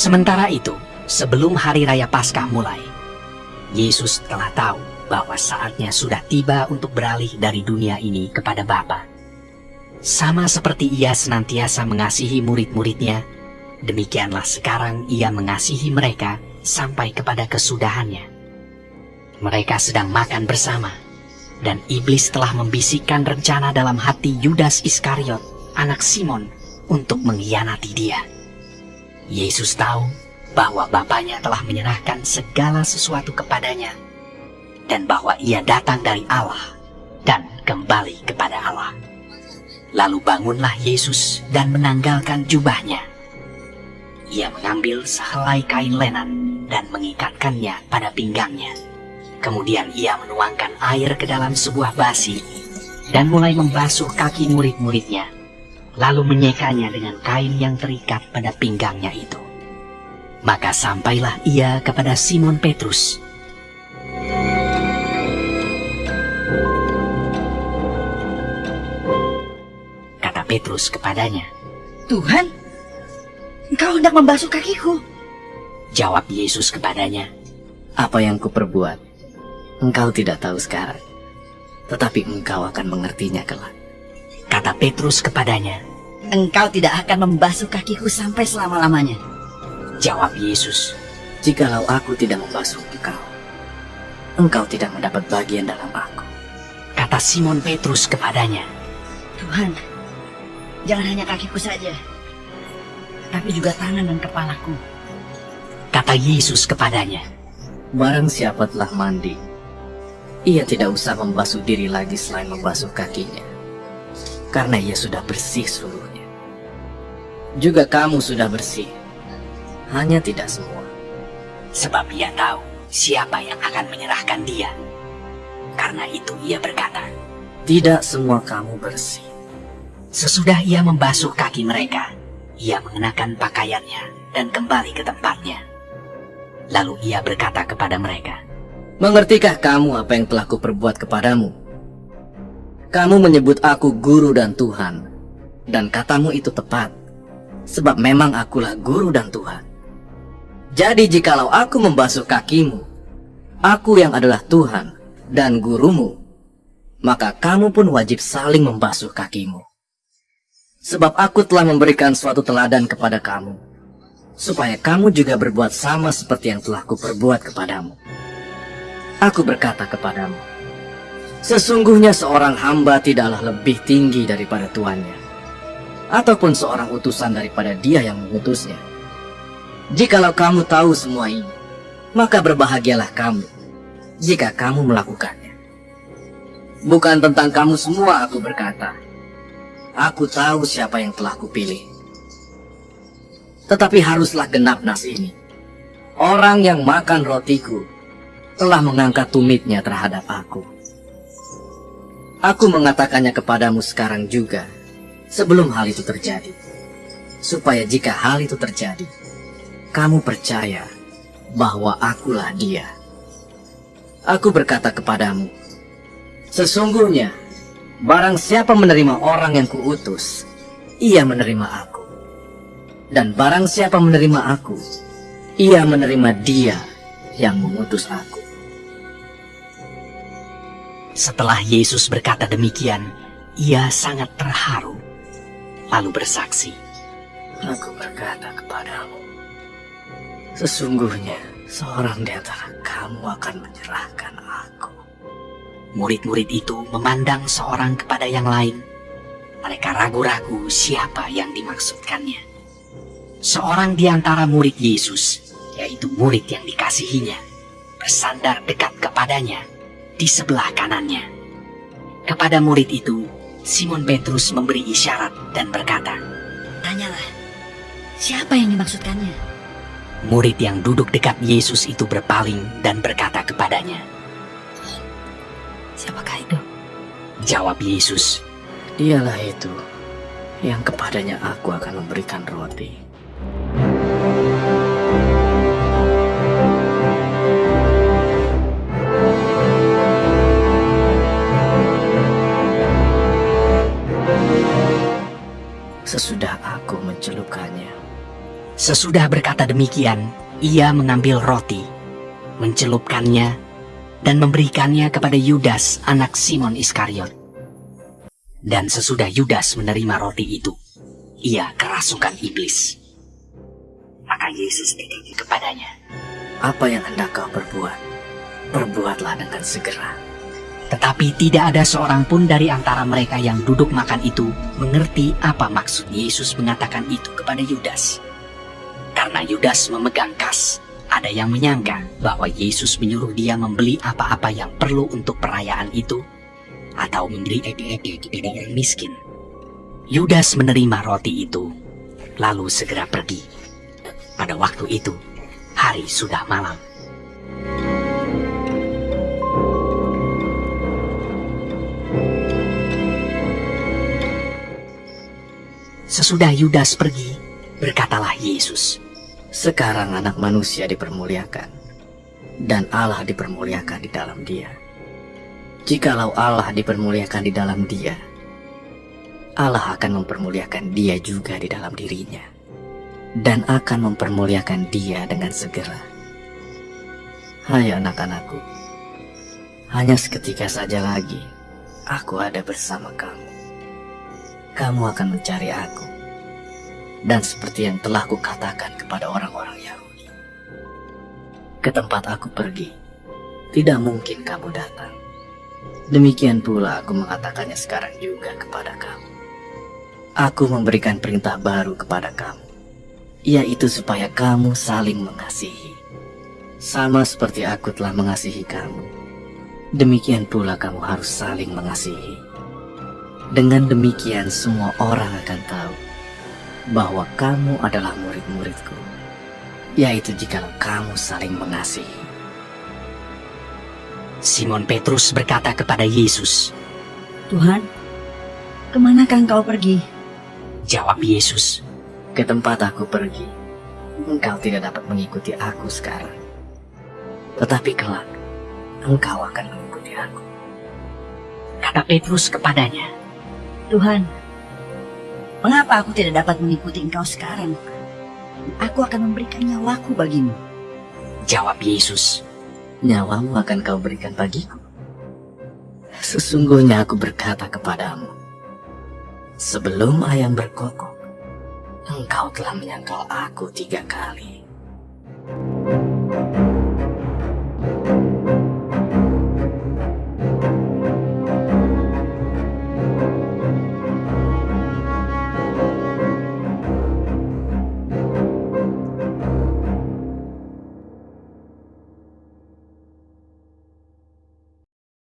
Sementara itu, sebelum hari raya Paskah mulai, Yesus telah tahu bahwa saatnya sudah tiba untuk beralih dari dunia ini kepada Bapa. Sama seperti ia senantiasa mengasihi murid-muridnya, demikianlah sekarang ia mengasihi mereka sampai kepada kesudahannya. Mereka sedang makan bersama, dan iblis telah membisikkan rencana dalam hati Yudas Iskariot, anak Simon, untuk mengkhianati dia. Yesus tahu bahwa Bapaknya telah menyerahkan segala sesuatu kepadanya dan bahwa ia datang dari Allah dan kembali kepada Allah. Lalu bangunlah Yesus dan menanggalkan jubahnya. Ia mengambil sehelai kain lenan dan mengikatkannya pada pinggangnya. Kemudian ia menuangkan air ke dalam sebuah basi dan mulai membasuh kaki murid-muridnya, lalu menyekanya dengan kain yang terikat pada pinggangnya itu. Maka sampailah ia kepada Simon Petrus. Kata Petrus kepadanya, Tuhan, engkau hendak membasuh kakiku. Jawab Yesus kepadanya, Apa yang kuperbuat, engkau tidak tahu sekarang. Tetapi engkau akan mengertinya kelak. Kata Petrus kepadanya, Engkau tidak akan membasuh kakiku sampai selama-lamanya. Jawab Yesus, Jikalau aku tidak membasuh engkau, engkau tidak mendapat bagian dalam aku. Kata Simon Petrus kepadanya, Tuhan, jangan hanya kakiku saja, tapi juga tangan dan kepalaku. Kata Yesus kepadanya, Barang siapa telah mandi, ia tidak usah membasuh diri lagi selain membasuh kakinya. Karena ia sudah bersih seluruhnya. Juga kamu sudah bersih, hanya tidak semua. sebab ia tahu siapa yang akan menyerahkan dia. Karena itu ia berkata, Tidak semua kamu bersih. sesudah ia membasuh kaki mereka, ia mengenakan pakaiannya dan kembali ke tempatnya. Lalu ia berkata kepada mereka, Mengertikah kamu apa yang telah kuperbuat kepadamu? Kamu menyebut aku guru dan Tuhan, dan katamu itu tepat, sebab memang akulah guru dan Tuhan. Jadi jikalau aku membasuh kakimu, aku yang adalah Tuhan dan gurumu, maka kamu pun wajib saling membasuh kakimu. Sebab aku telah memberikan suatu teladan kepada kamu, supaya kamu juga berbuat sama seperti yang telah kuperbuat kepadamu. Aku berkata kepadamu, sesungguhnya seorang hamba tidaklah lebih tinggi daripada tuannya, ataupun seorang utusan daripada dia yang mengutusnya. Jikalau kamu tahu semua ini, maka berbahagialah kamu jika kamu melakukannya. Bukan tentang kamu semua aku berkata. Aku tahu siapa yang telah kupilih. Tetapi haruslah genap nas ini. Orang yang makan rotiku telah mengangkat tumitnya terhadap aku. Aku mengatakannya kepadamu sekarang juga, sebelum hal itu terjadi. Supaya jika hal itu terjadi, kamu percaya bahwa akulah dia. Aku berkata kepadamu, sesungguhnya barang siapa menerima orang yang kuutus, ia menerima aku. Dan barang siapa menerima aku, ia menerima dia yang mengutus aku. Setelah Yesus berkata demikian, ia sangat terharu, lalu bersaksi, Aku berkata kepadamu, sesungguhnya seorang di antara kamu akan menyerahkan aku. Murid-murid itu memandang seorang kepada yang lain. Mereka ragu-ragu siapa yang dimaksudkannya. Seorang di antara murid Yesus, yaitu murid yang dikasihinya, bersandar dekat kepadanya di sebelah kanannya. Kepada murid itu, Simon Petrus memberi isyarat dan berkata, Tanyalah, siapa yang dimaksudkannya? Murid yang duduk dekat Yesus itu berpaling dan berkata kepadanya, Siapakah itu? Jawab Yesus, Dialah itu yang kepadanya aku akan memberikan roti. Sesudah berkata demikian, ia mengambil roti, mencelupkannya, dan memberikannya kepada Yudas anak Simon Iskariot. Dan sesudah Yudas menerima roti itu, ia kerasukan iblis. Maka Yesus berkata kepadanya, Apa yang hendak kau perbuat? Perbuatlah dengan segera. Tetapi tidak ada seorang pun dari antara mereka yang duduk makan itu mengerti apa maksud Yesus mengatakan itu kepada Yudas. Karena Yudas memegang kas, ada yang menyangka bahwa Yesus menyuruh dia membeli apa-apa yang perlu untuk perayaan itu atau memberi eke-eke kepada orang miskin. Yudas menerima roti itu, lalu segera pergi. Pada waktu itu, hari sudah malam. Sesudah Yudas pergi, berkatalah Yesus, Sekarang anak manusia dipermuliakan, dan Allah dipermuliakan di dalam dia. Jikalau Allah dipermuliakan di dalam dia, Allah akan mempermuliakan dia juga di dalam dirinya, dan akan mempermuliakan dia dengan segera. Hai anak-anakku, hanya seketika saja lagi aku ada bersama kamu. Kamu akan mencari aku, dan seperti yang telah kukatakan kepada orang-orang Yahudi. Ke tempat aku pergi, tidak mungkin kamu datang. Demikian pula aku mengatakannya sekarang juga kepada kamu. Aku memberikan perintah baru kepada kamu, yaitu supaya kamu saling mengasihi. Sama seperti aku telah mengasihi kamu, demikian pula kamu harus saling mengasihi. Dengan demikian semua orang akan tahu bahwa kamu adalah murid-muridku, yaitu jikalau kamu saling mengasihi. Simon Petrus berkata kepada Yesus, Tuhan, ke manakah engkau pergi? jawab Yesus, Ke tempat aku pergi, engkau tidak dapat mengikuti aku sekarang. Tetapi kelak, engkau akan mengikuti aku. kata Petrus kepadanya, Tuhan, mengapa aku tidak dapat mengikuti engkau sekarang? Aku akan memberikan nyawaku bagimu. jawab Yesus, Nyawamu akan kau berikan bagiku. Sesungguhnya aku berkata kepadamu, sebelum ayam berkokok, engkau telah menyangkal aku tiga kali.